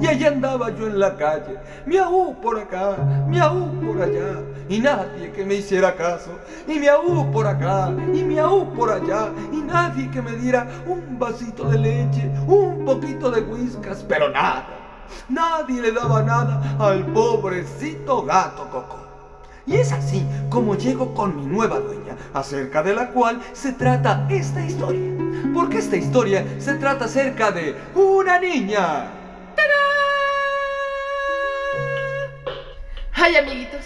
Y allí andaba yo en la calle, miau por acá, miau por allá, y nadie que me hiciera caso, y miau por acá, y miau por allá, y nadie que me diera un vasito de leche, un poquito de whiskas, pero nada, nadie le daba nada al pobrecito gato Coco. Y es así como llego con mi nueva dueña, acerca de la cual se trata esta historia. Porque esta historia se trata acerca de una niña. Ay, amiguitos,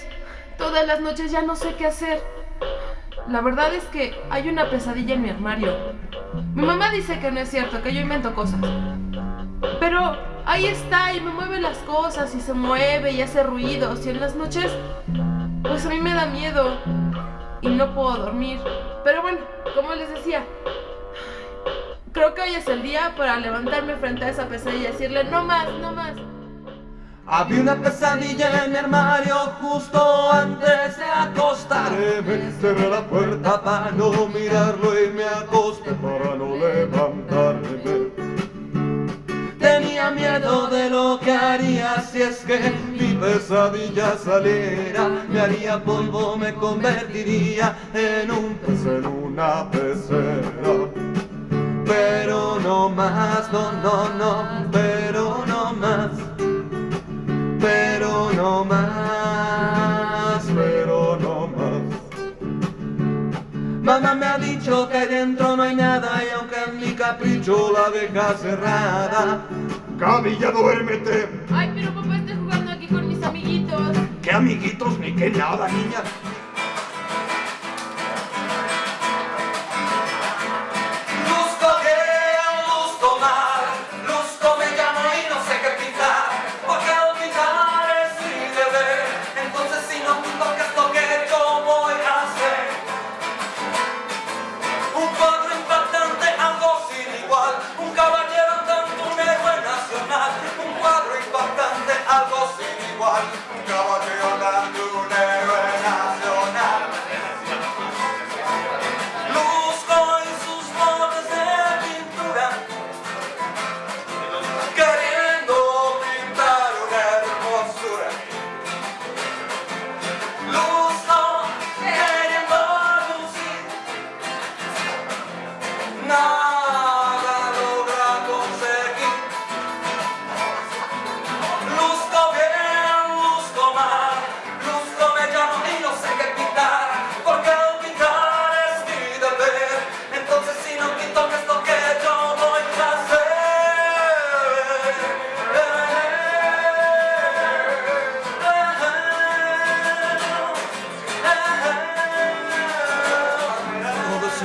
todas las noches ya no sé qué hacer. La verdad es que hay una pesadilla en mi armario. Mi mamá dice que no es cierto, que yo invento cosas. Pero ahí está y me mueve las cosas y se mueve y hace ruidos y en las noches pues a mí me da miedo y no puedo dormir. Pero bueno, como les decía, creo que hoy es el día para levantarme frente a esa pesadilla y decirle no más, no más. Había una pesadilla en mi armario justo antes de acostarme. Cerré la puerta para no mirarlo y me acosté para no levantarme. Tenía miedo de lo que haría si es que mi pesadilla saliera. Me haría polvo, me convertiría en un pez en una pecera. No más, pero no más. Mamá me ha dicho que dentro no hay nada y aunque en mi capricho la deja cerrada. Camilla, duérmete. Ay, pero papá, estoy jugando aquí con mis amiguitos. ¿Qué amiguitos ni qué nada, niña?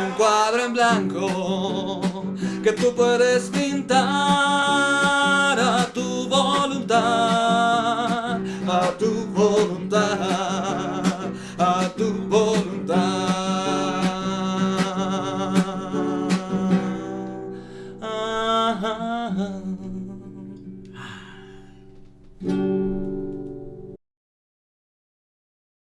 Un cuadro en blanco que tú puedes pintar a tu voluntad,